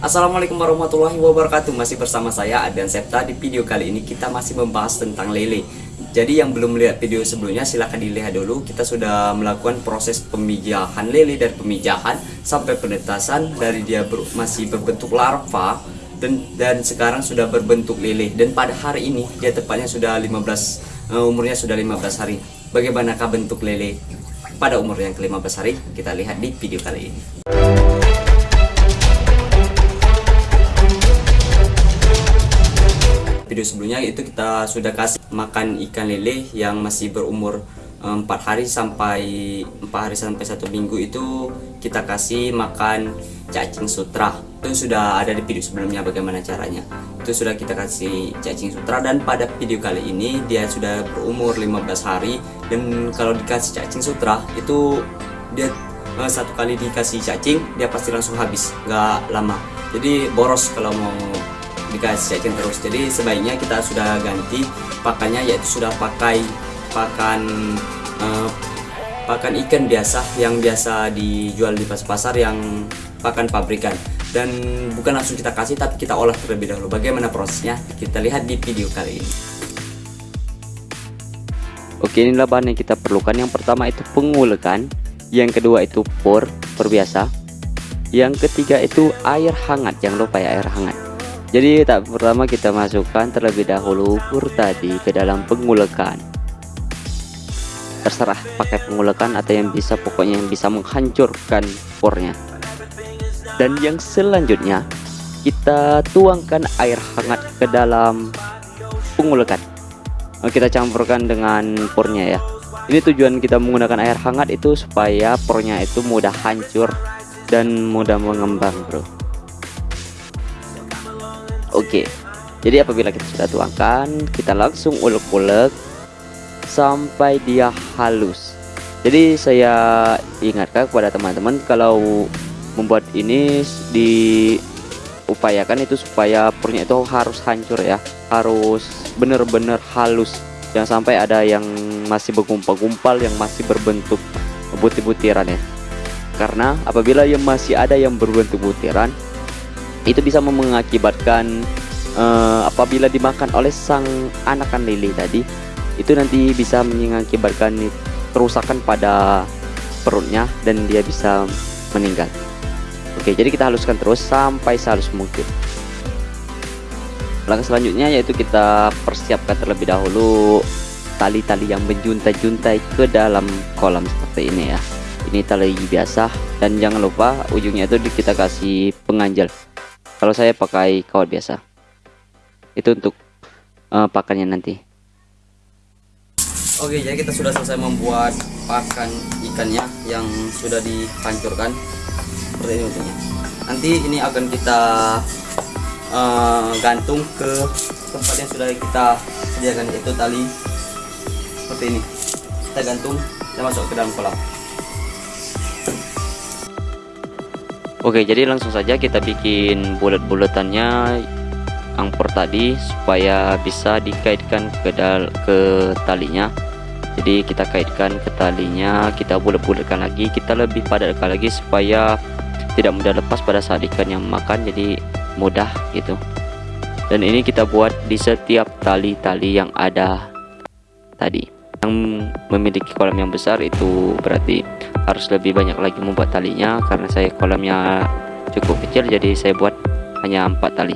Assalamualaikum warahmatullahi wabarakatuh. Masih bersama saya Adrian Septa. Di video kali ini kita masih membahas tentang lele. Jadi yang belum melihat video sebelumnya silahkan dilihat dulu. Kita sudah melakukan proses pemijahan lele Dari pemijahan sampai penetasan. Dari dia ber masih berbentuk larva dan, dan sekarang sudah berbentuk lele. Dan pada hari ini dia tepatnya sudah 15 uh, Umurnya sudah 15 hari. Bagaimanakah bentuk lele? Pada umur yang ke-15 hari Kita lihat di video kali ini video sebelumnya itu kita sudah kasih makan ikan lele yang masih berumur empat hari sampai empat hari sampai satu minggu itu kita kasih makan cacing sutra. Itu sudah ada di video sebelumnya bagaimana caranya. Itu sudah kita kasih cacing sutra dan pada video kali ini dia sudah berumur 15 hari dan kalau dikasih cacing sutra itu dia eh, satu kali dikasih cacing dia pasti langsung habis nggak lama. Jadi boros kalau mau dikasih cacing terus. Jadi sebaiknya kita sudah ganti pakannya yaitu sudah pakai pakan uh, pakan ikan biasa yang biasa dijual di pasar-pasar yang pakan pabrikan. Dan bukan langsung kita kasih tapi kita olah terlebih dahulu. Bagaimana prosesnya? Kita lihat di video kali ini. Oke inilah bahan yang kita perlukan. Yang pertama itu pengulekan yang kedua itu por por biasa yang ketiga itu air hangat. Jangan lupa ya air hangat jadi tak pertama kita masukkan terlebih dahulu pur tadi ke dalam pengulekan. Terserah pakai pengulekan atau yang bisa pokoknya yang bisa menghancurkan purnya. Dan yang selanjutnya kita tuangkan air hangat ke dalam pengulekan. Kita campurkan dengan purnya ya. Ini tujuan kita menggunakan air hangat itu supaya pornya itu mudah hancur dan mudah mengembang, Bro. Oke. Jadi apabila kita sudah tuangkan kita langsung ulek-ulek sampai dia halus. Jadi saya ingatkan kepada teman-teman kalau membuat ini diupayakan itu supaya purnya itu harus hancur ya. Harus benar-benar halus. Jangan sampai ada yang masih bergumpal-gumpal yang masih berbentuk butir-butiran ya. Karena apabila yang masih ada yang berbentuk butiran itu bisa mengakibatkan uh, apabila dimakan oleh sang anakan lele tadi itu nanti bisa mengakibatkan kerusakan pada perutnya dan dia bisa meninggal. Oke jadi kita haluskan terus sampai sehalus mungkin. Langkah selanjutnya yaitu kita persiapkan terlebih dahulu tali-tali yang menjuntai-juntai ke dalam kolam seperti ini ya. Ini tali biasa dan jangan lupa ujungnya itu kita kasih penganjal kalau saya pakai kawat biasa. Itu untuk uh, pakannya nanti. Oke jadi kita sudah selesai membuat pakan ikannya yang sudah dihancurkan. Seperti ini bentuknya. Nanti ini akan kita uh, gantung ke tempat yang sudah kita sediakan itu tali seperti ini. Kita gantung dan masuk ke dalam kolam Oke jadi langsung saja kita bikin bulat-bulatannya angkor tadi supaya bisa dikaitkan ke dal ke talinya. Jadi kita kaitkan ke talinya kita bulat-bulatkan lagi kita lebih padatkan lagi supaya tidak mudah lepas pada saat ikan yang makan jadi mudah gitu. Dan ini kita buat di setiap tali-tali yang ada tadi. Yang memiliki kolam yang besar itu berarti harus lebih banyak lagi membuat talinya karena saya kolamnya cukup kecil jadi saya buat hanya empat tali.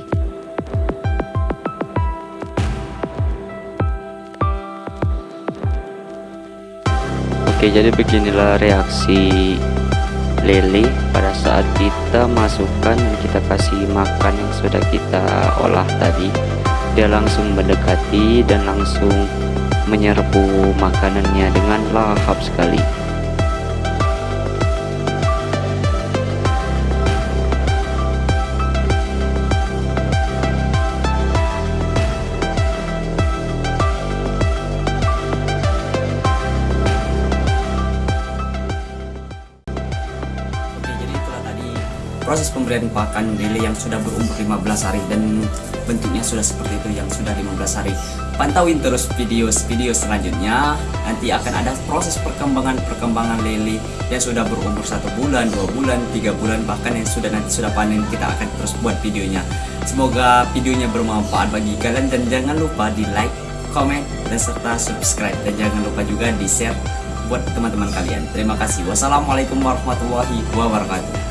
Oke jadi beginilah reaksi lele pada saat kita masukkan dan kita kasih makan yang sudah kita olah tadi. Dia langsung mendekati dan langsung menyerbu makanannya dengan lahap sekali proses pemberian pakan lele yang sudah berumur 15 hari dan bentuknya sudah seperti itu yang sudah 15 hari. Pantauin terus video-video selanjutnya. Nanti akan ada proses perkembangan-perkembangan lele yang sudah berumur satu bulan, dua bulan, tiga bulan bahkan yang sudah nanti sudah panen kita akan terus buat videonya. Semoga videonya bermanfaat bagi kalian dan jangan lupa di like, comment, dan serta subscribe. Dan jangan lupa juga di share buat teman-teman kalian. Terima kasih. Wassalamualaikum warahmatullahi wabarakatuh